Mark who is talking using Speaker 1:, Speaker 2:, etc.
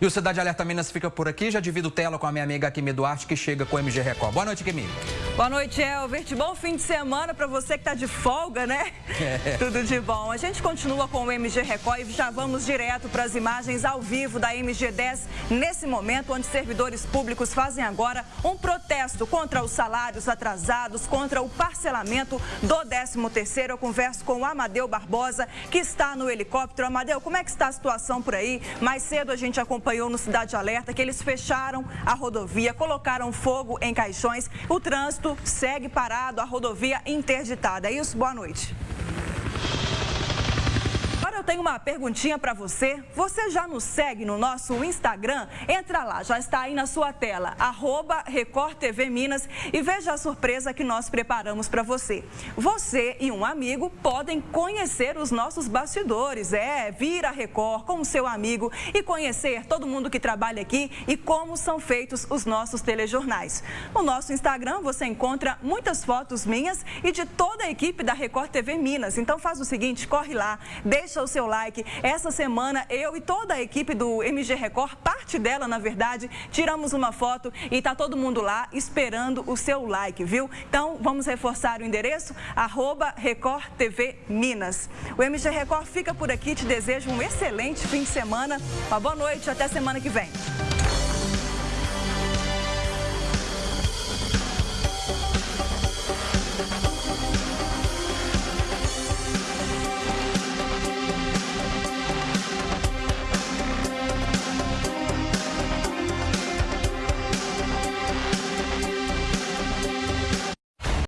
Speaker 1: E o Cidade Alerta Minas fica por aqui. Já divido tela com a minha amiga Kimi Duarte, que chega com o MG Record. Boa noite, Kimi.
Speaker 2: Boa noite, Elvert. Bom fim de semana para você que está de folga, né? É. Tudo de bom. A gente continua com o MG Record e já vamos direto para as imagens ao vivo da MG10, nesse momento onde servidores públicos fazem agora um protesto contra os salários atrasados, contra o parcelamento do 13º. Eu converso com o Amadeu Barbosa, que está no helicóptero. Amadeu, como é que está a situação por aí? Mais cedo a gente acompanhou no Cidade Alerta que eles fecharam a rodovia, colocaram fogo em caixões. O trânsito segue parado, a rodovia interditada. É isso? Boa noite tenho uma perguntinha para você. Você já nos segue no nosso Instagram? Entra lá, já está aí na sua tela, arroba Record TV Minas e veja a surpresa que nós preparamos para você. Você e um amigo podem conhecer os nossos bastidores, é, vir a Record com o seu amigo e conhecer todo mundo que trabalha aqui e como são feitos os nossos telejornais. No nosso Instagram você encontra muitas fotos minhas e de toda a equipe da Record TV Minas. Então faz o seguinte, corre lá, deixa o seu like. Essa semana, eu e toda a equipe do MG Record, parte dela, na verdade, tiramos uma foto e está todo mundo lá esperando o seu like, viu? Então, vamos reforçar o endereço, arroba Record TV Minas. O MG Record fica por aqui, te desejo um excelente fim de semana, uma boa noite, até semana que vem.